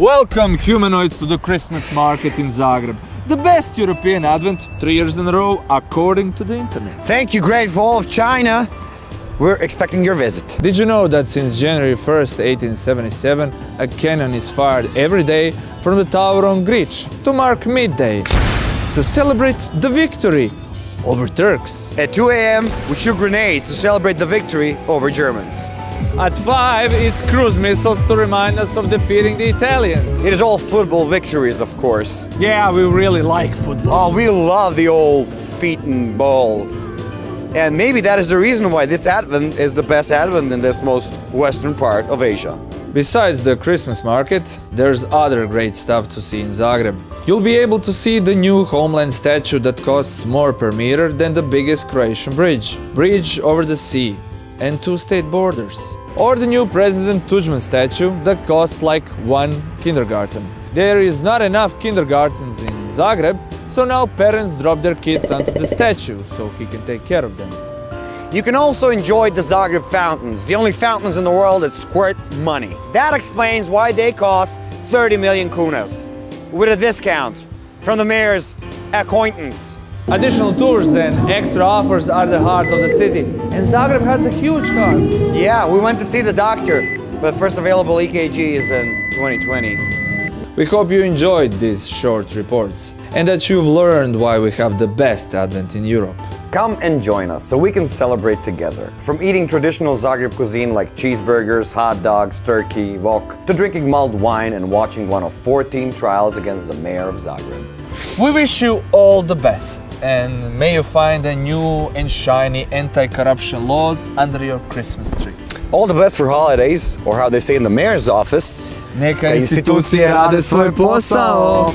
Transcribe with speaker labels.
Speaker 1: Welcome humanoids to the Christmas market in Zagreb. The best European advent, three years in a row, according to the internet.
Speaker 2: Thank you, Great Wall of China. We're expecting your visit.
Speaker 1: Did you know that since January 1st, 1877, a cannon is fired every day from the tower on Grič to mark midday to celebrate the victory over Turks?
Speaker 2: At 2 a.m., we shoot grenades to celebrate the victory over Germans.
Speaker 1: At 5, it's cruise missiles to remind us of defeating the Italians.
Speaker 2: It is all football victories, of course.
Speaker 1: Yeah, we really like football.
Speaker 2: Oh, we love the old feet and balls. And maybe that is the reason why this Advent is the best Advent in this most western part of Asia.
Speaker 1: Besides the Christmas market, there's other great stuff to see in Zagreb. You'll be able to see the new Homeland statue that costs more per meter than the biggest Croatian bridge, bridge over the sea, and two state borders. Or the new President Tudjman statue that costs like one kindergarten. There is not enough kindergartens in Zagreb, so now parents drop their kids onto the statue so he can take care of them.
Speaker 2: You can also enjoy the Zagreb fountains, the only fountains in the world that squirt money. That explains why they cost 30 million kunas, with a discount from the mayor's acquaintance.
Speaker 1: Additional tours and extra offers are the heart of the city, and Zagreb has a huge heart.
Speaker 2: Yeah, we went to see the doctor, but first available EKG is in 2020.
Speaker 1: We hope you enjoyed these short reports and that you've learned why we have the best Advent in Europe.
Speaker 2: Come and join us so we can celebrate together. From eating traditional Zagreb cuisine like cheeseburgers, hot dogs, turkey, wok, to drinking mulled wine and watching one of 14 trials against the mayor of Zagreb.
Speaker 1: We wish you all the best and may you find a new and shiny anti-corruption laws under your Christmas tree.
Speaker 2: All the best for holidays, or how they say in the mayor's office,
Speaker 1: Neka
Speaker 2: institucije rade svoj posao.